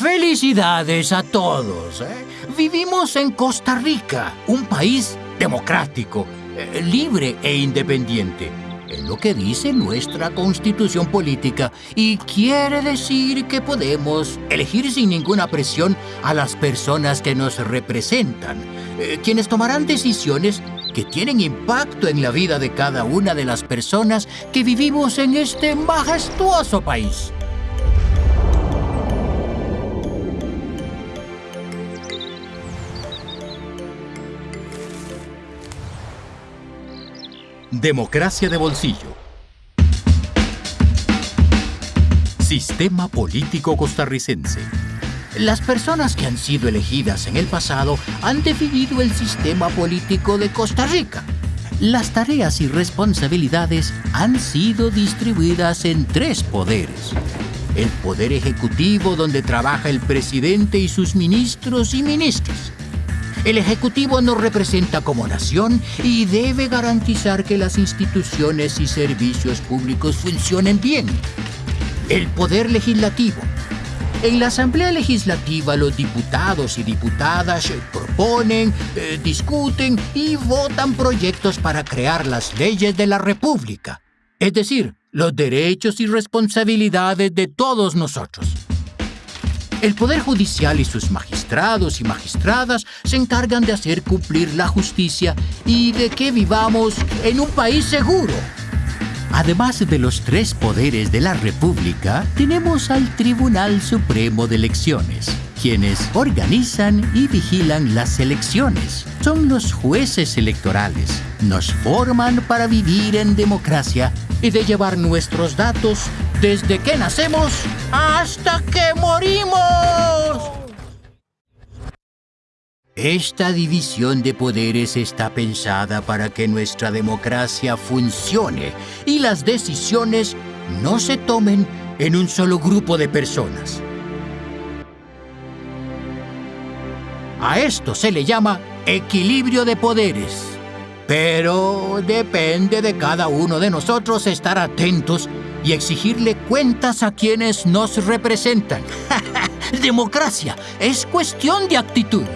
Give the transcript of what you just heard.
Felicidades a todos. ¿eh? Vivimos en Costa Rica, un país democrático, eh, libre e independiente. Es lo que dice nuestra constitución política y quiere decir que podemos elegir sin ninguna presión a las personas que nos representan, eh, quienes tomarán decisiones que tienen impacto en la vida de cada una de las personas que vivimos en este majestuoso país. Democracia de bolsillo. Sistema político costarricense. Las personas que han sido elegidas en el pasado han definido el sistema político de Costa Rica. Las tareas y responsabilidades han sido distribuidas en tres poderes. El poder ejecutivo donde trabaja el presidente y sus ministros y ministros. El Ejecutivo nos representa como nación y debe garantizar que las instituciones y servicios públicos funcionen bien. El Poder Legislativo. En la Asamblea Legislativa los diputados y diputadas proponen, eh, discuten y votan proyectos para crear las leyes de la República, es decir, los derechos y responsabilidades de todos nosotros. El Poder Judicial y sus magistrados y magistradas se encargan de hacer cumplir la justicia y de que vivamos en un país seguro. Además de los tres poderes de la República, tenemos al Tribunal Supremo de Elecciones, quienes organizan y vigilan las elecciones. Son los jueces electorales. Nos forman para vivir en democracia y de llevar nuestros datos desde que nacemos hasta que morimos. Esta división de poderes está pensada para que nuestra democracia funcione y las decisiones no se tomen en un solo grupo de personas. A esto se le llama equilibrio de poderes. Pero depende de cada uno de nosotros estar atentos y exigirle cuentas a quienes nos representan. Democracia es cuestión de actitud.